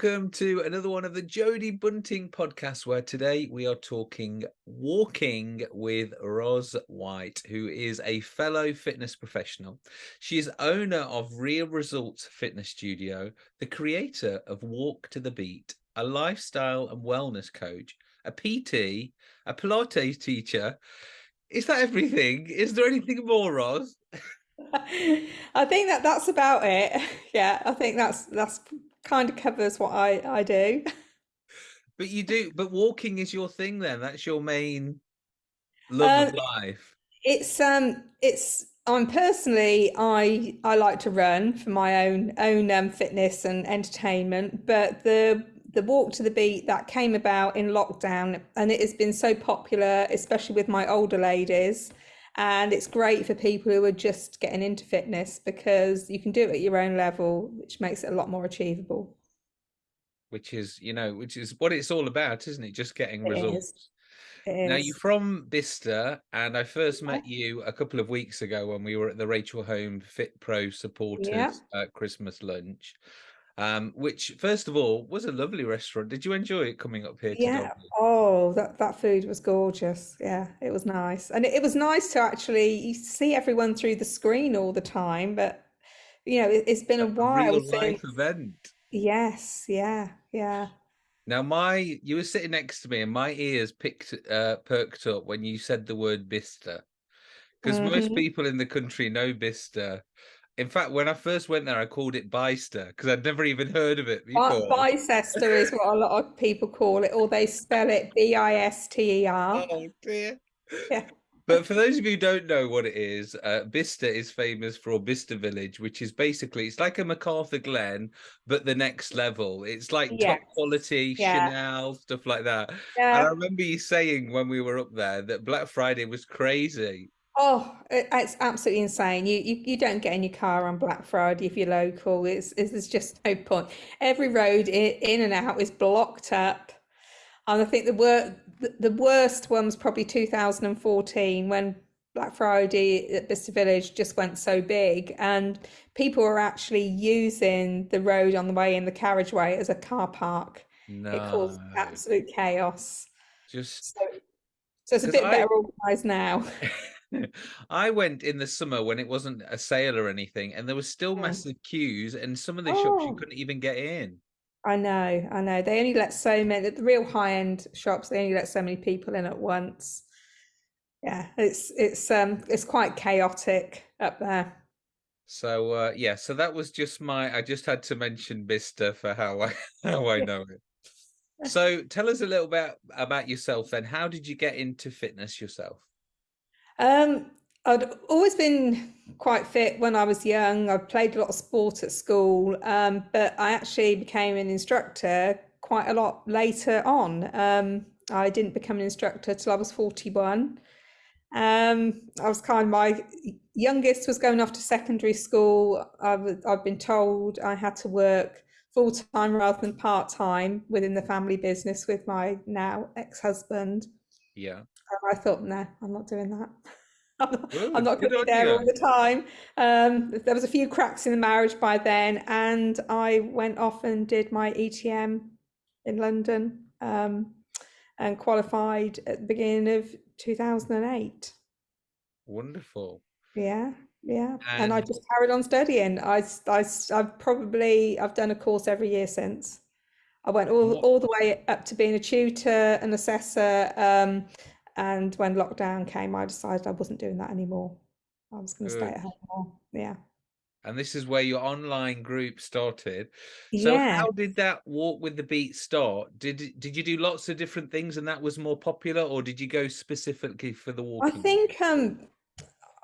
welcome to another one of the Jody Bunting podcasts, where today we are talking walking with Ros White, who is a fellow fitness professional. She is owner of Real Results Fitness Studio, the creator of Walk to the Beat, a lifestyle and wellness coach, a PT, a Pilates teacher. Is that everything? Is there anything more, Ros? I think that that's about it. Yeah, I think that's that's kind of covers what I I do. But you do, but walking is your thing then. That's your main love of Um, life. it's um it's I'm personally I I like to run for my own own um, fitness and entertainment, but the the walk to the beat that came about in lockdown and it has been so popular, especially with my older ladies. And it's great for people who are just getting into fitness because you can do it at your own level, which makes it a lot more achievable. which is you know which is what it's all about isn't it just getting It is. results It now you're from Bicester and I first met you a couple of weeks ago when we were at the Rachel Holmes Fit Pro Yeah. supporters uh, Christmas lunch um which first of all was a lovely restaurant did you enjoy it coming up here Yeah. Oh, that that food was gorgeous. Yeah, it was nice. And it, it was nice to actually see everyone through the screen all the time, but you know, it, it's been a, a while real life since. event Yes, yeah, yeah. now my you were sitting next to me and my ears picked uh perked up when you said the word Bicester because most hmm people in the country know Bicester In fact, when I first went there, I called it Bicester because I'd never even heard of it before. Bicester is what a lot of people call it, or they spell it B-I-S-T-E-R. Oh dear. Yeah. But for those of you who don't know what it is, uh, Bicester is famous for Bicester Village, which is basically it's like a McArthurGlen, but the next level. It's like top quality Yeah. Chanel stuff like that. Yeah. And I remember you saying when we were up there that Black Friday was crazy. Oh, it's absolutely insane. You, you you don't get in your car on Black Friday if you're local. It's, it's there's just no point. Every road in, and out is blocked up. And I think the wor the, worst one was probably 2014 when Black Friday at Bicester Village just went so big and people were actually using the road on the way in the carriageway as a car park. It caused absolute chaos. just So, so it's a bit I better organised now. I went in the summer when it wasn't a sale or anything, and there was still Mm. massive queues, and some of the shops you Oh. couldn't even get in. I know, I know. They only let so many, the real high-end shops, they only let so many people in at once. Yeah, it's it's um it's quite chaotic up there. So uh, yeah, so that was just my. I just had to mention Bicester for how I how I know it. So tell us a little bit about yourself then. How did you get into fitness yourself? Um, I'd always been quite fit when I was young. I played a lot of sport at school, um, but I actually became an instructor quite a lot later on. Um, I didn't become an instructor till I was 41. Um, I was kind of my youngest was going off to secondary school. I was, I've been told I had to work full time rather than part time within the family business with my now ex-husband. Yeah, And I thought, no, I'm not doing that. I'm not, I'm not going to be there all the time. Um, there was a few cracks in the marriage by then, and I went off and did my ETM in London, um, and qualified at the beginning of 2008. Wonderful. Yeah, yeah. And I just carried on studying. I, I, I've probably I've done a course every year since. I went all all the way up to being a tutor, an assessor, um, and when lockdown came, I decided I wasn't doing that anymore. I was going to stay at home more. Yeah. And this is where your online group started. So Yeah. how did that walk with the beat start? Did did you do lots of different things and that was more popular, or did you go specifically for the walk? I think um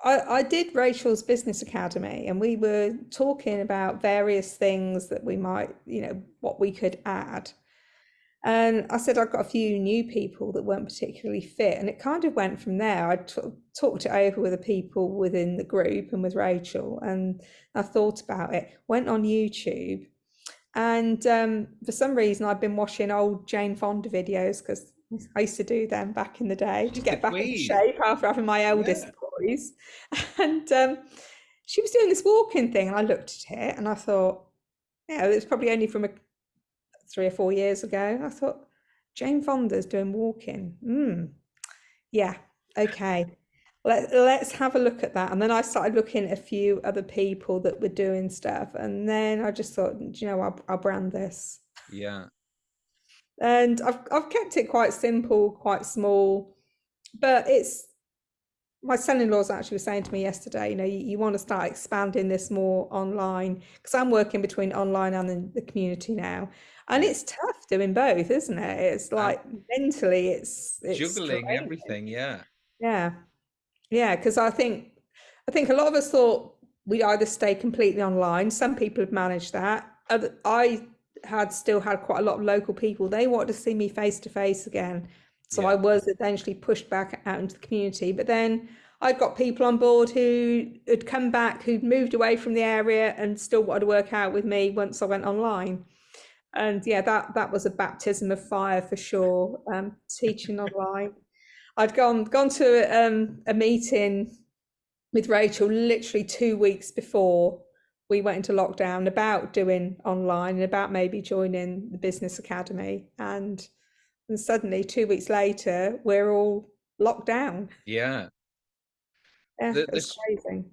I, I did Rachel's Business Academy and we were talking about various things that we might, you know, what we could add. And I said I've got a few new people that weren't particularly fit, and it kind of went from there. I talked it over with the people within the group and with Rachel, and I thought about it. Went on YouTube, and um, for some reason I've been watching old Jane Fonda videos because I used to do them back in the day to She's the get back queen. shape after having my eldest Yeah. boys. And um, she was doing this walking thing, and I looked at it and I thought, yeah, it's probably only from a three or four years ago. I thought, Jane Fonda's doing walking. Hmm. Yeah, okay. Let, let's have a look at that. And then I started looking at a few other people that were doing stuff. And then I just thought, you know, I'll, I'll brand this. Yeah. And I've, I've kept it quite simple, quite small, but it's my son-in-law's actually was saying to me yesterday, you know, you, you want to start expanding this more online because I'm working between online and the, the community now, and it's tough doing both, isn't it? It's uh, like mentally, it's, it's juggling everything. Yeah, yeah, yeah. Because I think I think a lot of us thought we'd either stay completely online. Some people have managed that. I had still had quite a lot of local people. They wanted to see me face to face again. So yeah. I was eventually pushed back out into the community. But then I got people on board who had come back, who'd moved away from the area and still wanted to work out with me once I went online. And yeah, that that was a baptism of fire for sure. Um, teaching online. I'd gone gone to um, a meeting with Rachel literally two weeks before we went into lockdown about doing online and about maybe joining the business academy and and suddenly two weeks later we're all locked down. Yeah. Yeah the, the, crazy.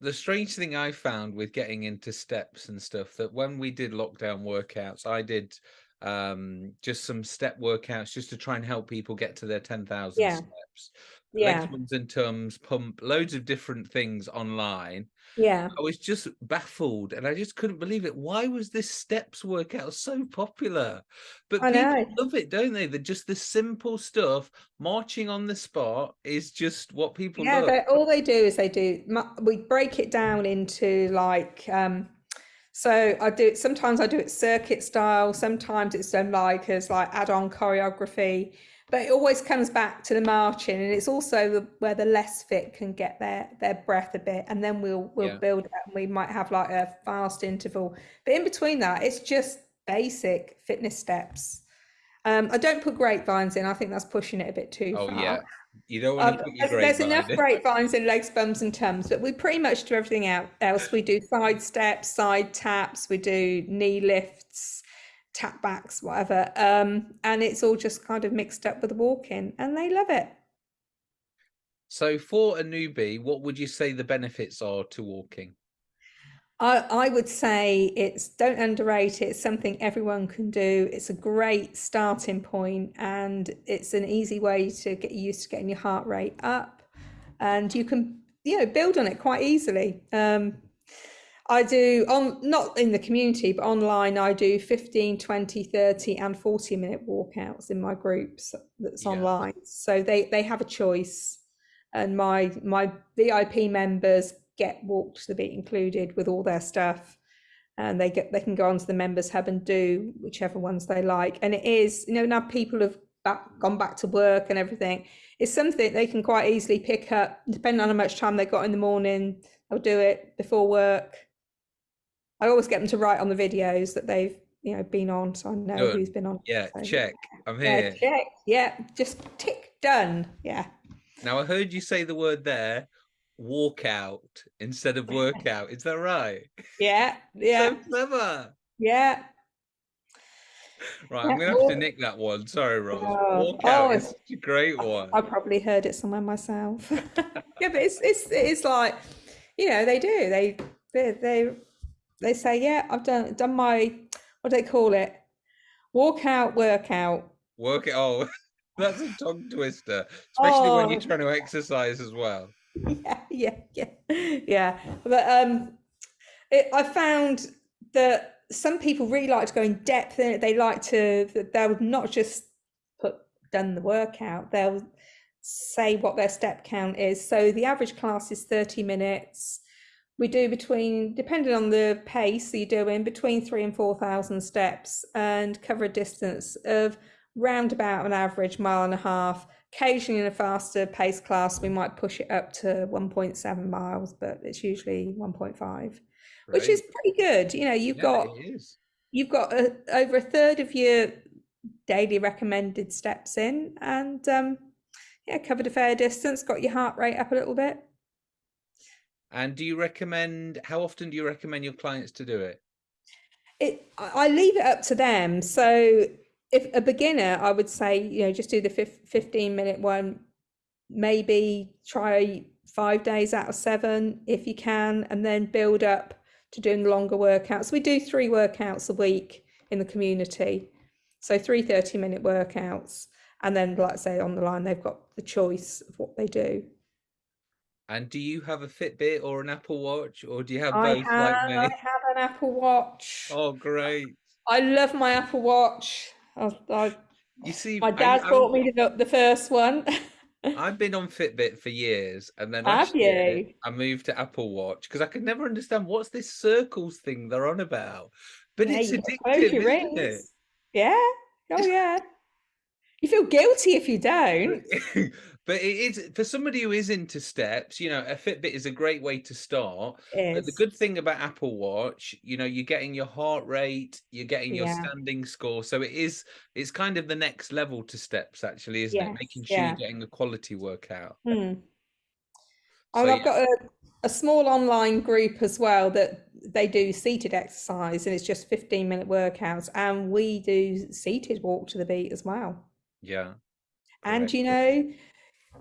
the strange thing i found with getting into steps and stuff that when we did lockdown workouts i did um just some step workouts just to try and help people get to their 10,000 yeah. steps yeah. legs and tums pump loads of different things online. Yeah. I was just baffled and i just couldn't believe it. Why was this steps workout so popular? But I people know. love it don't they? That just the simple stuff marching on the spot is just what people yeah they, all they do is they do we break it down into like um so I do it sometimes I do it circuit style, sometimes it's done like as like add-on choreography but it always comes back to the marching and it's also the, where the less fit can get their their breath a bit and then we'll we'll yeah. build it and we might have like a fast interval. But in between that it's just basic fitness steps. Um, I don't put grapevines in I think that's pushing it a bit too oh, far. yeah. You don't want to um, put your there's enough grapevines in legs bums and tums but we pretty much do everything else. We do side steps side taps we do knee lifts tap backs, whatever. Um, and it's all just kind of mixed up with walking and they love it. So for a newbie, what would you say the benefits are to walking? I, I would say it's don't underrate it. It's something everyone can do. It's a great starting point and it's an easy way to get used to getting your heart rate up and you can you know build on it quite easily. Um, I do on not in the community, but online. I do 15, 20, 30 and 40 minute walkouts in my groups that's yeah. online. So they, they have a choice and my, my VIP members get walked to be included with all their stuff and they get, they can go onto the members hub and do whichever ones they like. And it is, you know, now people have back, gone back to work and everything. It's something they can quite easily pick up depending on how much time they got in the morning. They'll do it before work I always get them to write on the videos that they've you know been on, so I know Good. who's been on. Yeah, so, check. I'm here. Yeah, check. Yeah, just tick done. Yeah. Now I heard you say the word there, walk out instead of workout. Is that right? Yeah. Yeah. so clever. Yeah. Right, I'm gonna have to nick that one. Sorry, Ros. Oh, walk oh, out oh, is a great one. I probably heard it somewhere myself. yeah, but it's it's it's like, you know, they do. They they they they say, yeah, I've done done my what do they call it? Walkout, workout. Work it. Oh, that's a tongue twister, especially oh. when you're oh. trying to exercise as well. Yeah, yeah, yeah, yeah. But um, it, I found that some people really like to go in depth in it. They like to. They'll not just put done the workout. They'll say what their step count is. So the average class is 30 minutes we do between, depending on the pace you're doing, between three and 4,000 steps and cover a distance of round about an average mile and a half. Occasionally in a faster pace class, we might push it up to 1.7 miles, but it's usually 1.5, which is pretty good. You know, you've yeah, got, you've got a, over a third of your daily recommended steps in and um, yeah, covered a fair distance, got your heart rate up a little bit. And do you recommend, how often do you recommend your clients to do it? it I leave it up to them. So if a beginner, I would say, you know, just do the 15 minute one, maybe try five days out of seven if you can, and then build up to doing longer workouts. We do three workouts a week in the community. So three 30 minute workouts. And then, like I say, on the line, they've got the choice of what they do. And do you have a Fitbit or an Apple Watch, or do you have I both have, like me? I have an Apple Watch. Oh, great! I love my Apple Watch. I, I, you see, my dad I, bought me the, the first one. I've been on Fitbit for years, and then have you? I moved to Apple Watch because I could never understand what's this circles thing they're on about. But yeah, it's addictive, isn't it? Yeah. Oh yeah. You feel guilty if you don't. but it is for somebody who is into steps, you know, a Fitbit is a great way to start. But the good thing about Apple Watch, you know, you're getting your heart rate, you're getting your yeah. standing score. So it is it's kind of the next level to steps actually, isn't yes. it? Making sure yeah. you're getting a quality workout. Hmm. So, I've got a, a small online group as well that they do seated exercise and it's just 15 minute workouts and we do seated walk to the beat as well yeah and you know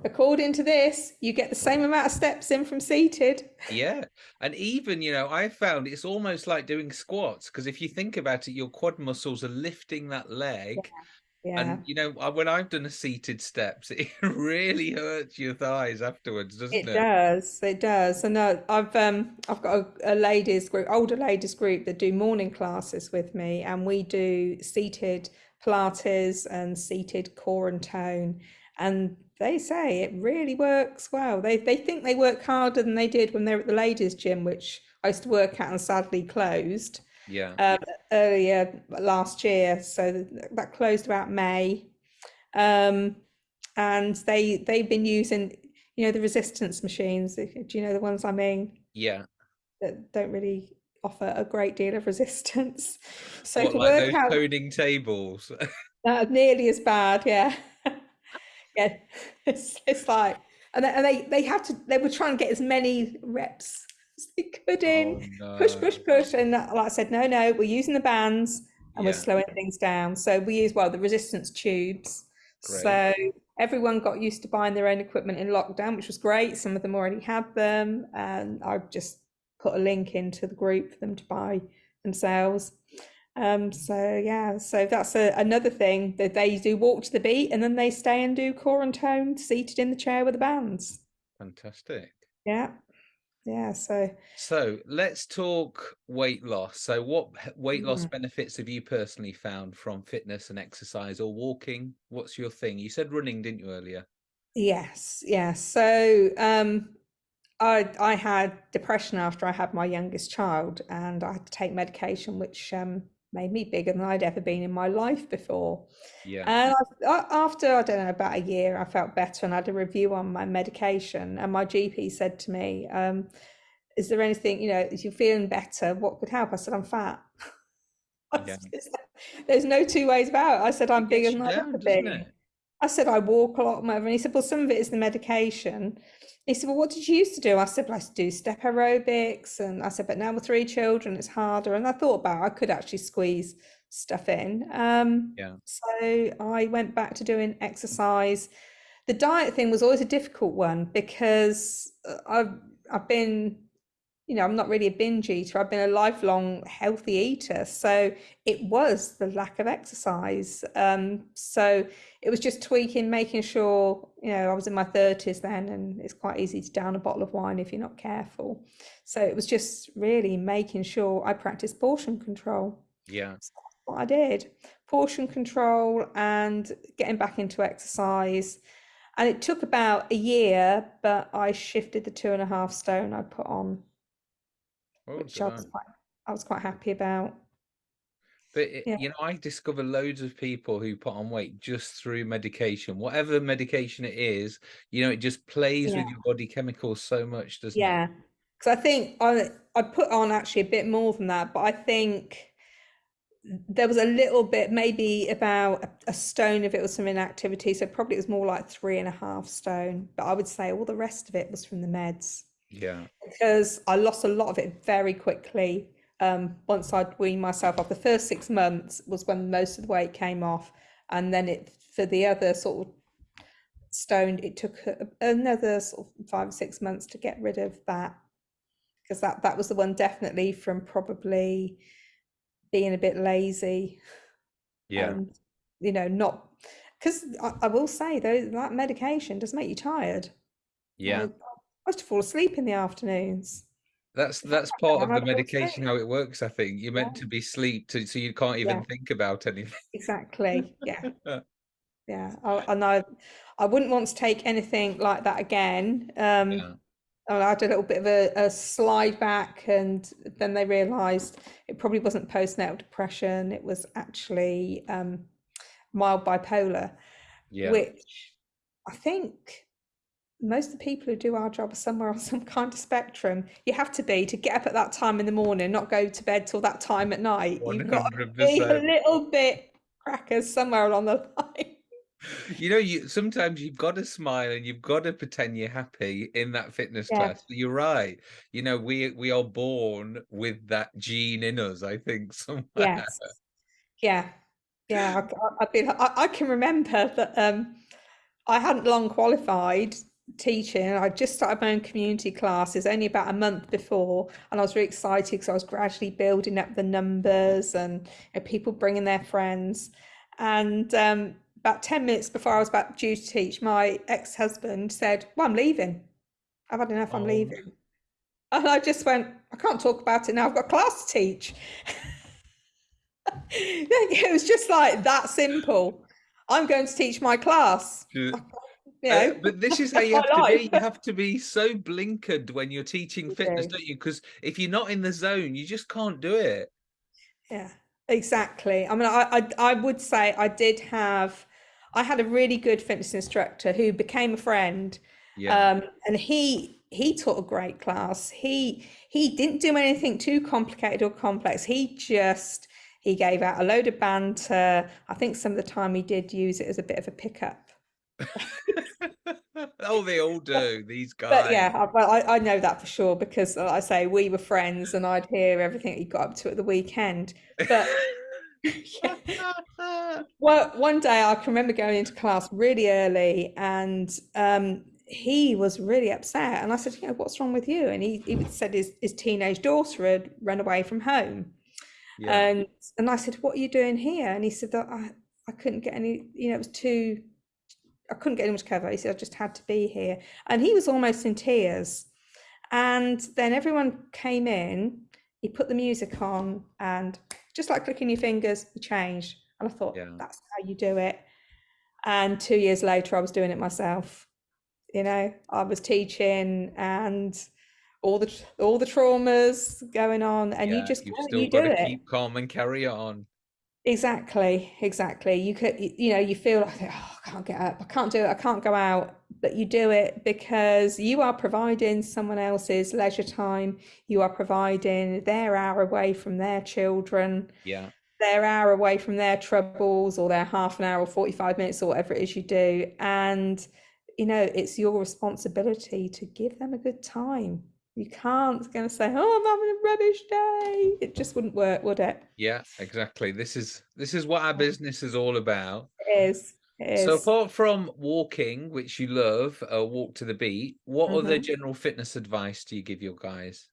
according to this you get the same amount of steps in from seated yeah and even you know i found it's almost like doing squats because if you think about it your quad muscles are lifting that leg yeah. Yeah. And you know, when I've done a seated steps, it really hurts your thighs afterwards, doesn't it? It does. It does. And uh, I've um I've got a, a, ladies group, older ladies group that do morning classes with me, and we do seated Pilates and seated core and tone, and they say it really works well. They they think they work harder than they did when they were at the ladies' gym, which I used to work at and sadly closed yeah. um, earlier last year. So that closed about may. Um, and they they've been using you know the resistance machines. Do you know the ones i mean? Yeah. That don't really offer a great deal of resistance. So what, to like work out toning tables? Uh, nearly as bad yeah yeah it's, it's like and they, and they they have to they were trying to get as many reps as they could in, oh, no. push, push, push. And like I said, no, no, we're using the bands and yeah. we're slowing things down. So we use, well, the resistance tubes. Great. So everyone got used to buying their own equipment in lockdown, which was great. Some of them already had them. And I've just put a link into the group for them to buy themselves. Um, so yeah, so that's a, another thing that they do walk to the beat and then they stay and do core and tone seated in the chair with the bands. Fantastic. Yeah yeah so so let's talk weight loss so what weight loss mm. benefits have you personally found from fitness and exercise or walking what's your thing you said running didn't you earlier yes yes so um i i had depression after i had my youngest child and i had to take medication which um made me bigger than I'd ever been in my life before. Yeah. And I, after I don't know about a year, I felt better and I had a review on my medication. And my GP said to me, um, "Is there anything you know? Is you feeling better? What could help?" I said, "I'm fat." Yeah. There's no two ways about it. I said, "I'm bigger than I've ever been." I said, "I walk a lot more." And he said, "Well, some of it is the medication." He said, Well, what did you used to do? I said, well, I used to do step aerobics. And I said, But now with three children, it's harder. And I thought about it, I could actually squeeze stuff in. Um, yeah. So I went back to doing exercise. The diet thing was always a difficult one because uh, I've I've been you know, I'm not really a binge eater. I've been a lifelong healthy eater. So it was the lack of exercise. Um, so it was just tweaking, making sure, you know, I was in my 30s then, and it's quite easy to down a bottle of wine if you're not careful. So it was just really making sure I practiced portion control. Yeah. So what I did portion control and getting back into exercise. And it took about a year, but I shifted the two and a half stone I put on which I was quite I was quite happy about. But it, yeah. you know, I discover loads of people who put on weight just through medication, whatever medication it is. You know, it just plays yeah. with your body chemicals so much, doesn't yeah. it? Yeah, because I think I I put on actually a bit more than that, but I think there was a little bit, maybe about a, a stone if it was from inactivity. So probably it was more like three and a half stone. But I would say all the rest of it was from the meds. Yeah. Because I lost a lot of it very quickly um, once I'd weaned myself off. The first six months was when most of the weight came off, and then it for the other sort of stone, it took another sort of five or six months to get rid of that because that that was the one definitely from probably being a bit lazy. Yeah. And, you know, not because I, I, will say though that medication does make you tired. Yeah. I, used to fall asleep in the afternoons. That's that's part of the medication how it works. I think you're meant yeah. to be sleep to, so you can't even yeah. think about anything. Exactly. Yeah. yeah. I, and I, I wouldn't want to take anything like that again. Um, yeah. I had a little bit of a, a slide back, and then they realised it probably wasn't postnatal depression; it was actually um, mild bipolar, yeah. which I think most of the people who do our job are somewhere on some kind of spectrum. You have to be to get up at that time in the morning, not go to bed till that time at night. you have got to be a little bit crackers somewhere along the line. You know, you sometimes you've got to smile and you've got to pretend you're happy in that fitness yeah. class. You're right. You know, we we are born with that gene in us. I think somewhere. Yes. Yeah. Yeah. I, I, I, I can remember that um, I hadn't long qualified teaching. I just started my own community classes only about a month before, and I was really excited because I was gradually building up the numbers and you know, people bringing their friends. And um, about 10 minutes before I was about due to teach, my ex husband said, Well, I'm leaving. I've had enough, I'm oh. leaving. And I just went, I can't talk about it now, I've got class to teach. it was just like that simple. I'm going to teach my class. Yeah, uh, but this is how you have to be. You have to be so blinkered when you're teaching fitness, don't you? Because if you're not in the zone, you just can't do it. Yeah, exactly. I mean, I, I, I would say I did have, I had a really good fitness instructor who became a friend. Yeah. Um, and he he taught a great class. He he didn't do anything too complicated or complex. He just he gave out a load of banter. I think some of the time he did use it as a bit of a pickup oh, they all do. These guys. But yeah, well, I, I know that for sure because, like I say, we were friends, and I'd hear everything he got up to at the weekend. But yeah. well, one day I can remember going into class really early, and um, he was really upset. And I said, "You know, what's wrong with you?" And he, he said his his teenage daughter had run away from home. Yeah. And and I said, "What are you doing here?" And he said that I I couldn't get any. You know, it was too I couldn't get much cover. He said, I just had to be here. And he was almost in tears. And then everyone came in, he put the music on, and just like clicking your fingers, he changed. And I thought, yeah. that's how you do it. And two years later, I was doing it myself. You know, I was teaching and all the all the traumas going on, and yeah, you just you got to keep calm and carry on. Exactly, exactly. You could, you know, you feel like, oh, I can't get up, I can't do it, I can't go out, but you do it because you are providing someone else's leisure time. You are providing their hour away from their children. Yeah. Their hour away from their troubles or their half an hour or 45 minutes or whatever it is you do. And, you know, it's your responsibility to give them a good time. You can't going to say, "Oh, I'm having a rubbish day." It just wouldn't work, would it? Yeah, exactly. This is this is what our business is all about. It is. It is. So apart from walking, which you love, a walk to the beat, what mm-hmm. other general fitness advice do you give your guys?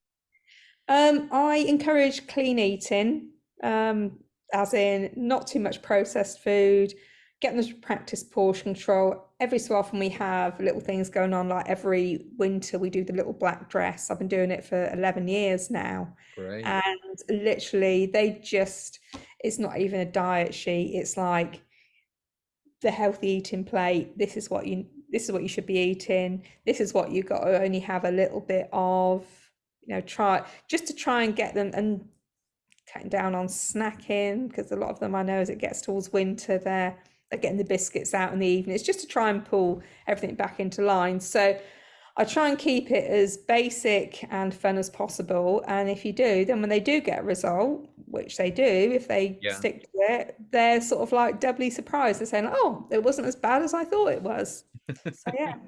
Um, I encourage clean eating, um, as in not too much processed food, getting them to practice portion control. Every so often we have little things going on, like every winter we do the little black dress. I've been doing it for 11 years now. Great. And literally they just, it's not even a diet sheet. It's like the healthy eating plate. This is what you, this is what you should be eating. This is what you got to only have a little bit of, you know, try just to try and get them and cutting down on snacking because a lot of them I know as it gets towards winter, they're getting the biscuits out in the evening. It's just to try and pull everything back into line. So I try and keep it as basic and fun as possible. And if you do, then when they do get a result, which they do, if they yeah. stick to it, they're sort of like doubly surprised. They're saying, "Oh, it wasn't as bad as I thought it was." so yeah.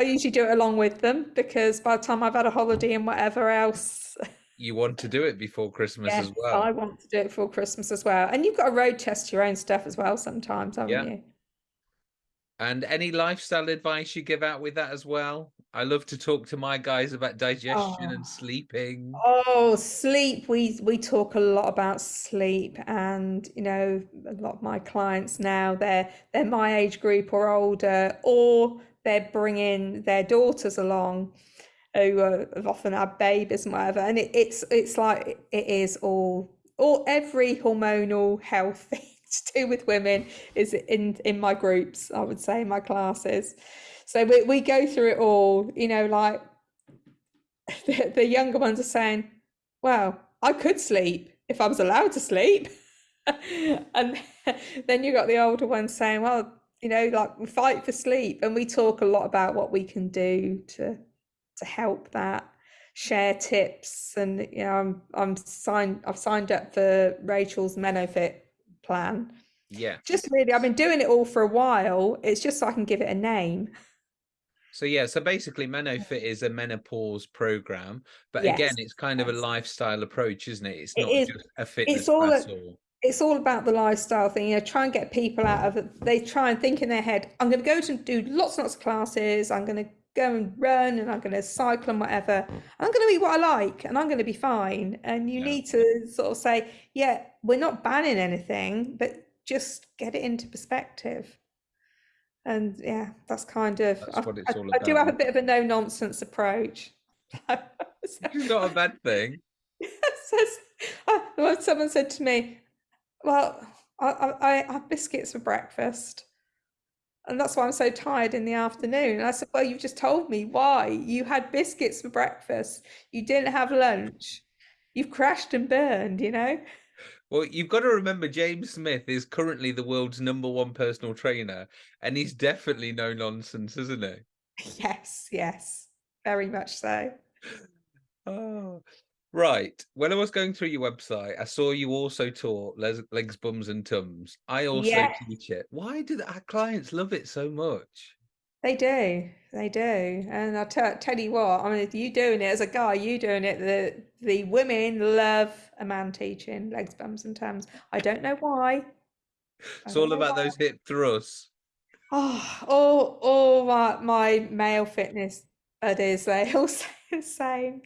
I usually do it along with them because by the time I've had a holiday and whatever else, you want to do it before Christmas Yes, as well. I want to do it before Christmas as well. And you've got to road test your own stuff as well sometimes, haven't Yeah. you? And any lifestyle advice you give out with that as well? I love to talk to my guys about digestion Oh. and sleeping. Oh, sleep. We we talk a lot about sleep, and you know, a lot of my clients now they're they're my age group or older, or they're bringing their daughters along who have often had babies and whatever. And it, it's it's like it is all all every hormonal health thing to do with women is in in my groups. I would say in my classes. So we we go through it all. You know, like the, the younger ones are saying, well, I could sleep if I was allowed to sleep. and then you got the older ones saying, well, you know, like we fight for sleep. And we talk a lot about what we can do to to help that, share tips. And you know, I'm I'm signed I've signed up for Rachel's Menofit plan. Yeah. Just really, I've been doing it all for a while. It's just so I can give it a name. So yeah, so basically MenoFit is a menopause program, but again, it's kind of a lifestyle approach, isn't it? It's not is. just a fitness it's all a- it's all about the lifestyle thing. You know, try and get people out of it. They try and think in their head, I'm going to go to do lots and lots of classes. I'm going to go and run and I'm going to cycle and whatever. I'm going to eat what I like and I'm going to be fine. And you Yeah. need to sort of say, yeah, we're not banning anything, but just get it into perspective. And yeah, that's kind of, That's I, what it's I- I do have a bit of a no nonsense approach. So- it's not a bad thing. uh, someone said to me, "Well, I, I, I have biscuits for breakfast, and that's why I'm so tired in the afternoon." And I said, "Well, you've just told me why you had biscuits for breakfast. You didn't have lunch. You've crashed and burned. You know." Well, you've got to remember James Smith is currently the world's number one personal trainer, and he's definitely no nonsense, isn't he? Yes, yes, very much so. Oh, right. When I was going through your website, I saw you also taught les- legs, bums, and tums. I also teach it. Why do our clients love it so much? They do, they do, and I tell tell you what. I mean, if you doing it as a guy, you doing it. The the women love a man teaching legs, bums, and tums. I don't know why. It's all about why. those hip thrusts. Oh, all, all my, my male fitness buddies, they all say the same.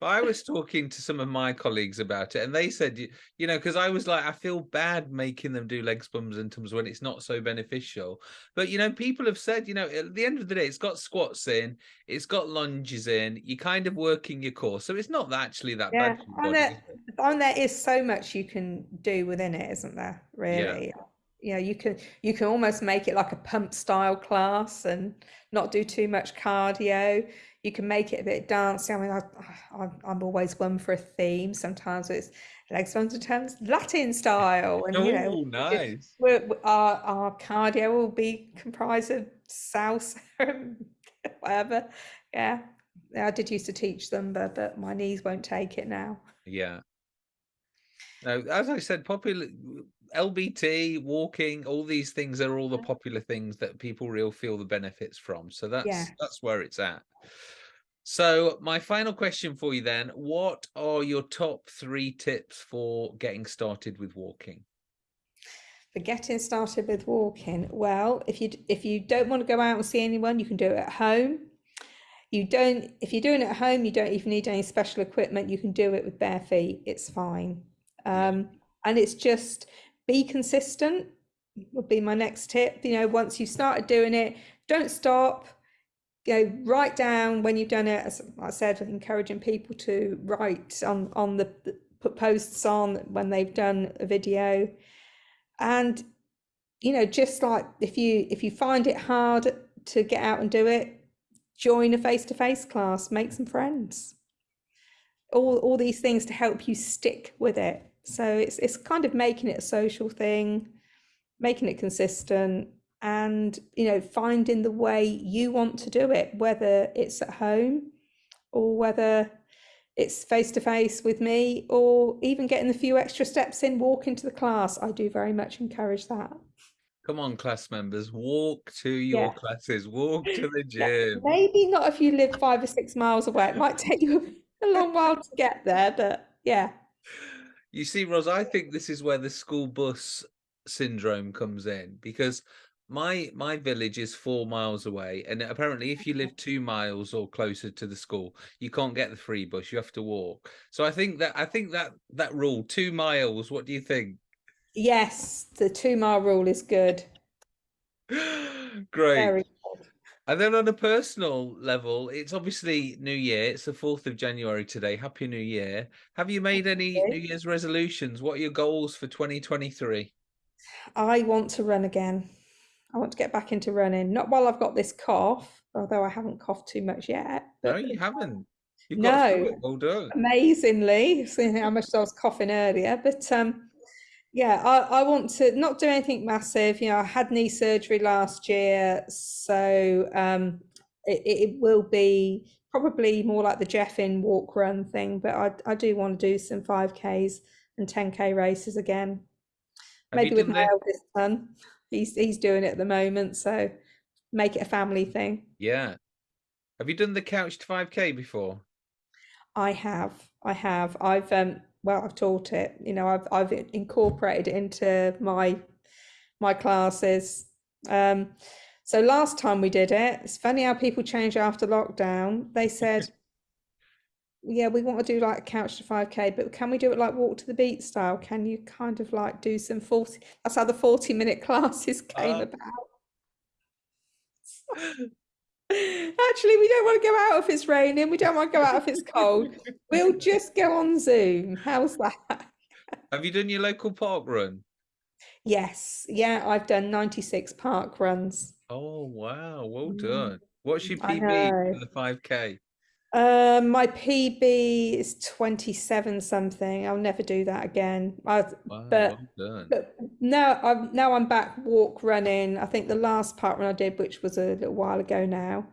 But I was talking to some of my colleagues about it, and they said, you, you know, because I was like, I feel bad making them do legs, bums, and tums when it's not so beneficial. But you know, people have said, you know, at the end of the day, it's got squats in, it's got lunges in. You're kind of working your core, so it's not actually that Yeah, bad and there, and there is so much you can do within it, isn't there? Really. You know, you can you can almost make it like a pump style class and not do too much cardio. You can make it a bit dancey. I mean, I, I'm, I'm always one for a theme. Sometimes it's and terms Latin style, and you know, Oh, nice. we're, we- our our cardio will be comprised of salsa and whatever. Yeah, Yeah, I did used to teach them, but but my knees won't take it now. Yeah. No, as I said, popular LBT, walking, all these things are all the mm-hmm. popular things that people real feel the benefits from. So that's Yeah. that's where it's at. So my final question for you then, what are your top three tips for getting started with walking? For getting started with walking, well, if you if you don't want to go out and see anyone, you can do it at home. You don't, if you're doing it at home, you don't even need any special equipment. You can do it with bare feet. It's fine. Um, and it's just be consistent would be my next tip. You know, once you've started doing it, don't stop. Go write down when you've done it. As I said, encouraging people to write on on the put posts on when they've done a video, and you know, just like if you if you find it hard to get out and do it, join a face-to-face class, make some friends. All all these things to help you stick with it. So it's it's kind of making it a social thing, making it consistent, and you know, finding the way you want to do it, whether it's at home or whether it's face to face with me, or even getting a few extra steps in, walking to the class. I do very much encourage that. Come on, class members, walk to your Yeah. classes, walk to the Yeah, gym. Maybe not if you live five or six miles away. It might take you a long while to get there, but yeah. You see, Ros, I think this is where the school bus syndrome comes in because my my village is four miles away, and apparently, if you live two miles or closer to the school, you can't get the free bus. You have to walk. So I think that I think that that rule, two miles. What do you think? Yes, the two mile rule is good. Great. Very good. And then on a personal level, it's obviously New Year. It's the 4th of January today. Happy New Year. Have you made any. New Year's resolutions? What are your goals for 2023? I want to run again. I want to get back into running. Not while I've got this cough, although I haven't coughed too much yet. No, you haven't. You've no, it. Well done. amazingly, seeing how much I was coughing earlier. But um, yeah, I, I want to not do anything massive. You know, I had knee surgery last year, so um, it, it will be probably more like the Jeffing walk run thing. But I, I do want to do some 5Ks and 10K races again. Have Maybe with my the eldest son. He's he's doing it at the moment, so make it a family thing. yeah. Have you done the couch to 5K before? I have, I have. I've um well, I've taught it. You know, I've I've incorporated it into my my classes. Um, so last time we did it, it's funny how people change after lockdown. They said, "Yeah, we want to do like a couch to 5K, but can we do it like walk to the beat style? Can you kind of like do some 40?" That's how the 40 minute classes came Uh, about. Actually, we don't want to go out if it's raining. We don't want to go out if it's cold. We'll just go on Zoom. How's that? have you done your local park run? Yes, yeah, I've done 96 park runs. Oh, wow. Well Mm, done. What's your PB for the 5K? Um, my PB is 27 something. I'll never do that again. I, Wow, but well but now I'm now I'm back walk running. I think the last park run I did, which was a little while ago now,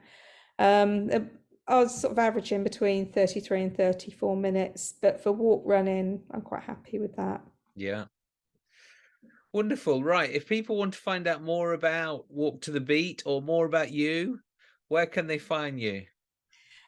um, uh, I was sort of averaging between 33 and 34 minutes. But for walk running, I'm quite happy with that. Yeah. Wonderful. Right. If people want to find out more about Walk to the Beat or more about you, where can they find you?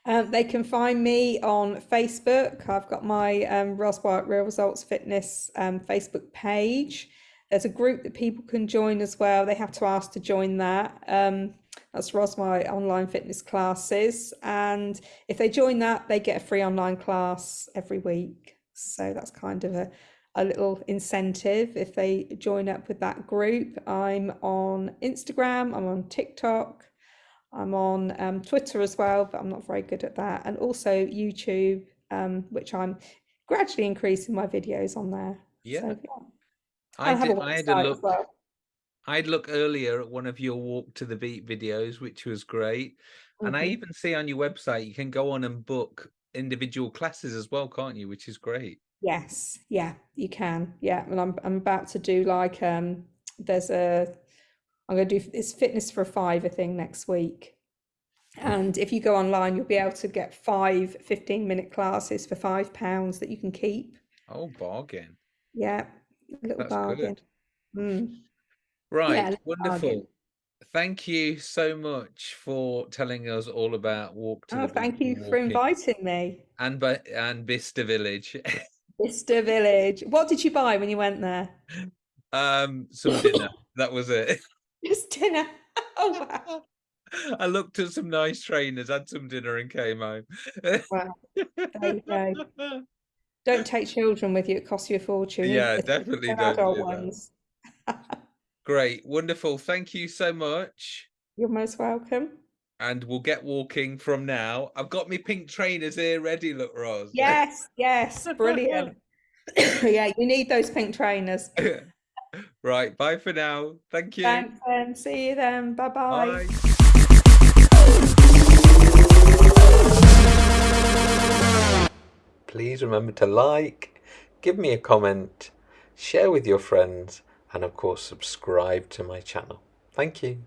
Um, they can find me on Facebook. I've got my um, Real Results Fitness um, Facebook page. There's a group that people can join as well. They have to ask to join that. Um, that's Ros Online Fitness Classes. And if they join that, they get a free online class every week. So that's kind of a, a little incentive if they join up with that group. I'm on Instagram, I'm on TikTok. I'm on um, Twitter as well, but I'm not very good at that. And also YouTube, um, which I'm gradually increasing my videos on there. Yeah. So yeah, I did I had a look well. I had a look earlier at one of your Walk to the Beat videos, which was great. And I hmm even see on your website you can go on and book individual classes as well, can't you? Which is great. Yes, yeah, you can. Yeah, and I'm I'm about to do like um there's a I'm going to do this fitness for a fiver thing next week. And if you go online, you'll be able to get five 15 minute classes for five pounds that you can keep. Oh, bargain. Yeah, little That's bargain. Mm. Yeah, Right, bargain. wonderful. Thank you so much for telling us all about Walk to Oh, thank you for inviting me. and and Bicester Village. Bicester Village. What did you buy when you went there? Um, some dinner. That was it. Just dinner. Oh, wow. I looked at some nice trainers, had some dinner, and came home. Wow. There you go. Don't take children with you. It costs you a fortune. Yeah, definitely don't adult do ones. Great, wonderful. Thank you so much. You're most welcome. And we'll get walking from now. I've got my pink trainers here ready, look, Ros. Yes, yes, brilliant. Yeah, you need those pink trainers. Right, bye for now. Thank you. Thanks, then. See you then. Bye-bye. Bye. Please remember to like, give me a comment, share with your friends, and of course, subscribe to my channel. Thank you.